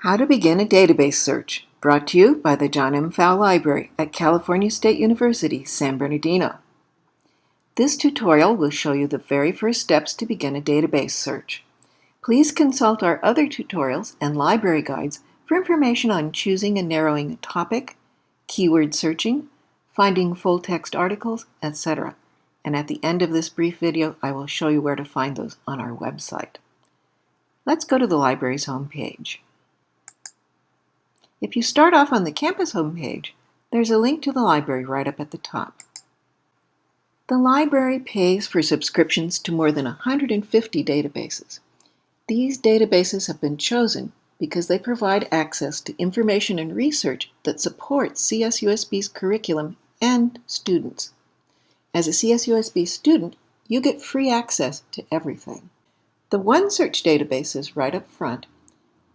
How to Begin a Database Search, brought to you by the John M. Pfau Library at California State University, San Bernardino. This tutorial will show you the very first steps to begin a database search. Please consult our other tutorials and library guides for information on choosing and narrowing a topic, keyword searching, finding full-text articles, etc. And at the end of this brief video, I will show you where to find those on our website. Let's go to the library's homepage. If you start off on the campus homepage, there's a link to the library right up at the top. The library pays for subscriptions to more than 150 databases. These databases have been chosen because they provide access to information and research that supports CSUSB's curriculum and students. As a CSUSB student, you get free access to everything. The OneSearch database is right up front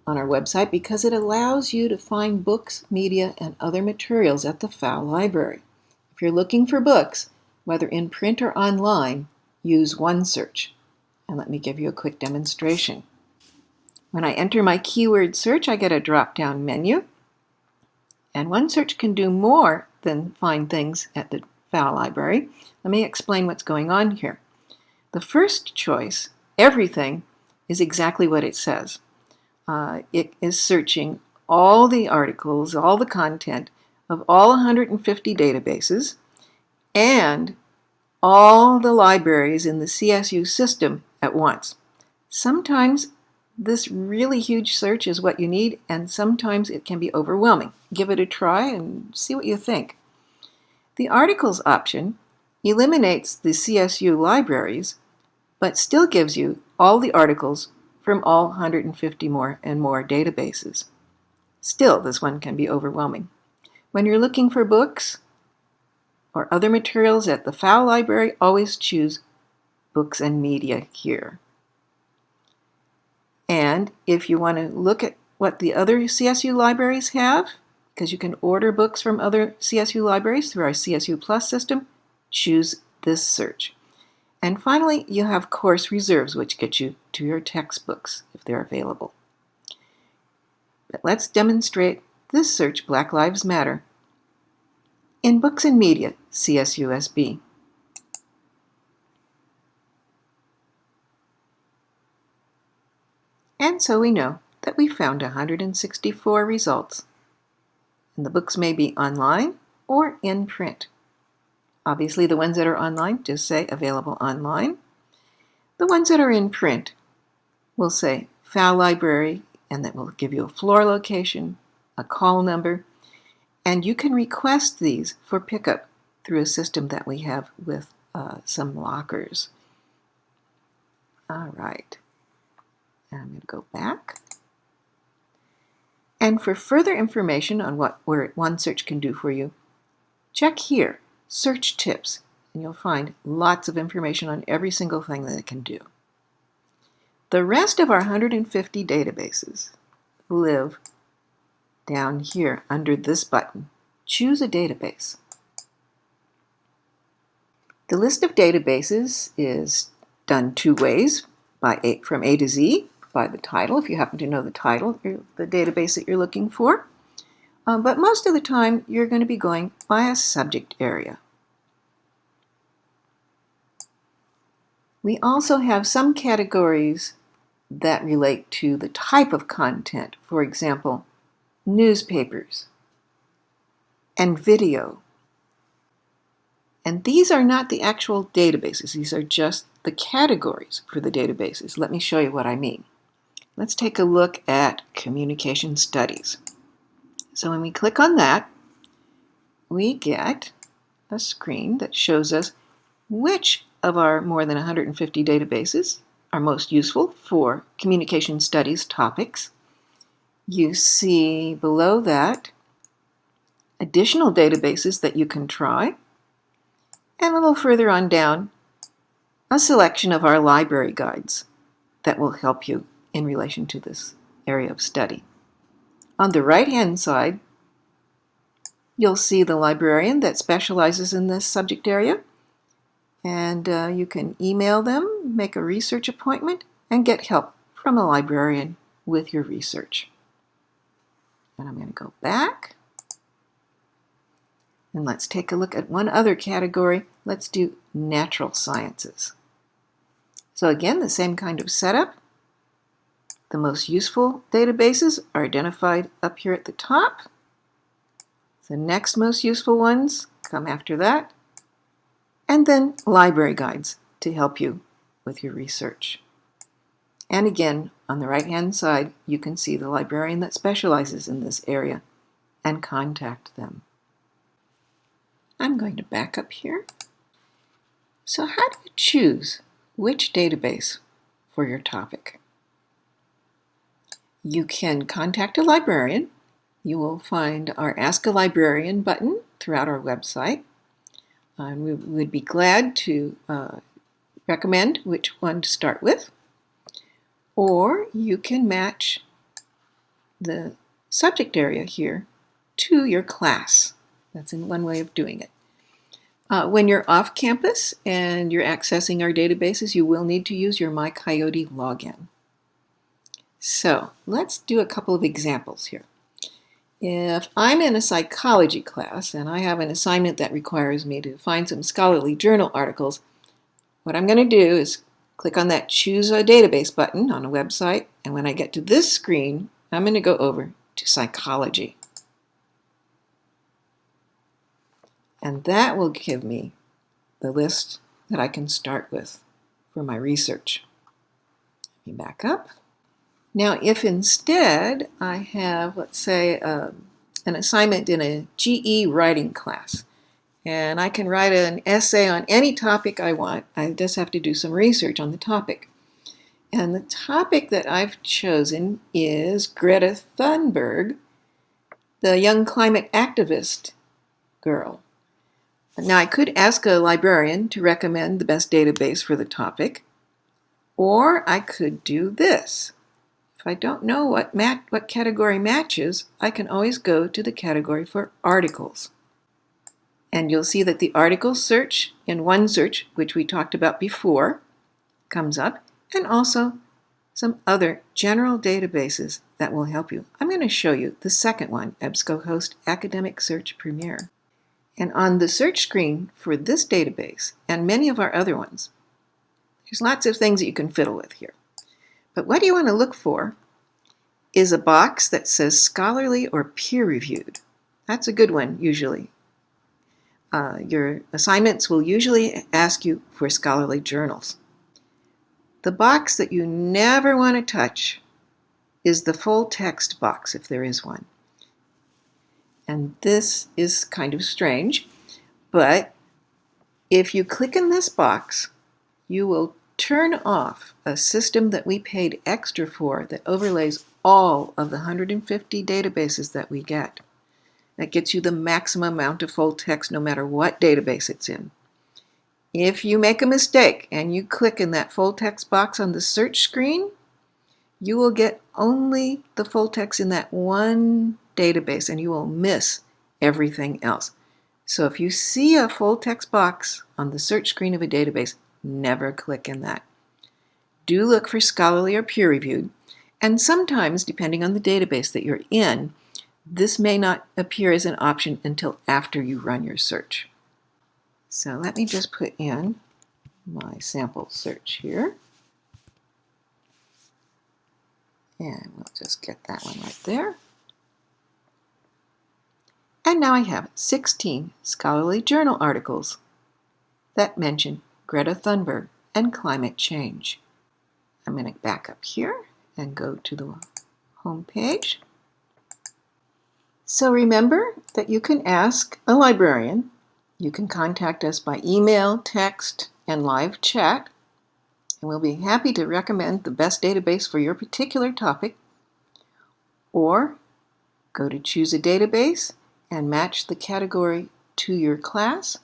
on our website because it allows you to find books, media, and other materials at the Pfau Library. If you're looking for books, whether in print or online, use OneSearch. And let me give you a quick demonstration. When I enter my keyword search, I get a drop-down menu. And OneSearch can do more than find things at the Pfau Library. Let me explain what's going on here. The first choice, everything, is exactly what it says uh, it is searching all the articles, all the content of all 150 databases and all the libraries in the CSU system at once. Sometimes this really huge search is what you need and sometimes it can be overwhelming. Give it a try and see what you think. The articles option eliminates the CSU libraries but still gives you all the articles from all 150 more and more databases. Still, this one can be overwhelming. When you're looking for books or other materials at the Pfau Library, always choose Books and Media here. And if you want to look at what the other CSU libraries have, because you can order books from other CSU libraries through our CSU Plus system, choose this search. And finally, you have course reserves, which get you to your textbooks if they're available. But let's demonstrate this search, Black Lives Matter, in Books and Media, CSUSB. And so we know that we found 164 results. And the books may be online or in print. Obviously, the ones that are online just say available online. The ones that are in print will say Pfau Library, and that will give you a floor location, a call number, and you can request these for pickup through a system that we have with uh, some lockers. All right, I'm going to go back. And for further information on what OneSearch can do for you, check here Search tips, and you'll find lots of information on every single thing that it can do. The rest of our 150 databases live down here under this button. Choose a database. The list of databases is done two ways, by a, from A to Z, by the title, if you happen to know the title the database that you're looking for. Um, but most of the time, you're going to be going by a subject area. We also have some categories that relate to the type of content. For example, newspapers and video. And these are not the actual databases. These are just the categories for the databases. Let me show you what I mean. Let's take a look at communication studies. So when we click on that, we get a screen that shows us which of our more than 150 databases are most useful for communication studies topics. You see below that additional databases that you can try. And a little further on down, a selection of our library guides that will help you in relation to this area of study. On the right-hand side, you'll see the librarian that specializes in this subject area and uh, you can email them, make a research appointment, and get help from a librarian with your research. And I'm going to go back. And let's take a look at one other category. Let's do natural sciences. So again, the same kind of setup. The most useful databases are identified up here at the top. The next most useful ones come after that. And then library guides to help you with your research. And again, on the right-hand side, you can see the librarian that specializes in this area and contact them. I'm going to back up here. So how do you choose which database for your topic? You can contact a librarian. You will find our Ask a Librarian button throughout our website. And we would be glad to uh, recommend which one to start with. Or you can match the subject area here to your class. That's in one way of doing it. Uh, when you're off campus and you're accessing our databases, you will need to use your MyCoyote login. So let's do a couple of examples here. If I'm in a psychology class and I have an assignment that requires me to find some scholarly journal articles, what I'm going to do is click on that Choose a Database button on a website, and when I get to this screen, I'm going to go over to Psychology. And that will give me the list that I can start with for my research. Let me back up. Now, if instead I have, let's say, uh, an assignment in a GE writing class, and I can write an essay on any topic I want, I just have to do some research on the topic. And the topic that I've chosen is Greta Thunberg, the young climate activist girl. Now, I could ask a librarian to recommend the best database for the topic, or I could do this. If I don't know what, mat what category matches, I can always go to the category for articles. And you'll see that the article search in OneSearch, which we talked about before, comes up, and also some other general databases that will help you. I'm going to show you the second one, EBSCOhost Academic Search Premier. And on the search screen for this database and many of our other ones, there's lots of things that you can fiddle with here. But what you want to look for is a box that says scholarly or peer-reviewed. That's a good one, usually. Uh, your assignments will usually ask you for scholarly journals. The box that you never want to touch is the full text box, if there is one. And this is kind of strange, but if you click in this box, you will turn off a system that we paid extra for that overlays all of the 150 databases that we get. That gets you the maximum amount of full text no matter what database it's in. If you make a mistake and you click in that full text box on the search screen, you will get only the full text in that one database and you will miss everything else. So if you see a full text box on the search screen of a database, never click in that. Do look for scholarly or peer-reviewed, and sometimes, depending on the database that you're in, this may not appear as an option until after you run your search. So let me just put in my sample search here. And we'll just get that one right there. And now I have 16 scholarly journal articles that mention Greta Thunberg, and climate change. I'm going to back up here and go to the home page. So remember that you can ask a librarian. You can contact us by email, text, and live chat, and we'll be happy to recommend the best database for your particular topic. Or go to choose a database and match the category to your class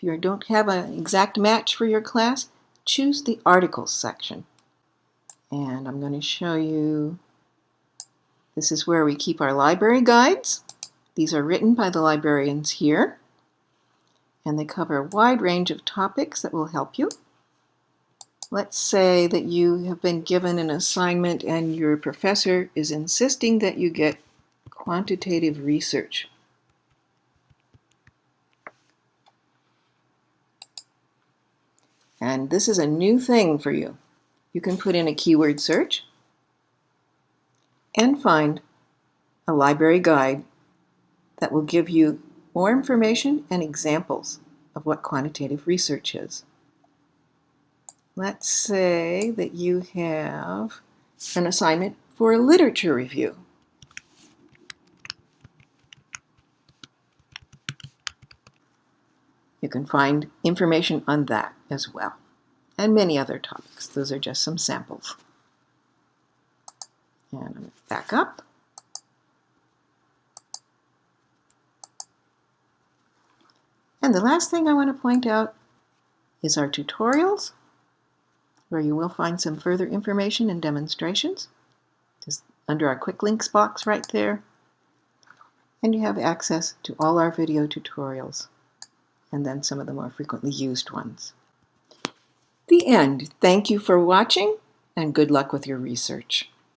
if you don't have an exact match for your class, choose the articles section. And I'm going to show you, this is where we keep our library guides. These are written by the librarians here. And they cover a wide range of topics that will help you. Let's say that you have been given an assignment and your professor is insisting that you get quantitative research. And this is a new thing for you. You can put in a keyword search and find a library guide that will give you more information and examples of what quantitative research is. Let's say that you have an assignment for a literature review. Can find information on that as well, and many other topics. Those are just some samples. And I'm back up. And the last thing I want to point out is our tutorials, where you will find some further information and demonstrations, just under our quick links box right there. And you have access to all our video tutorials, and then some of the more frequently used ones. The end. Thank you for watching, and good luck with your research.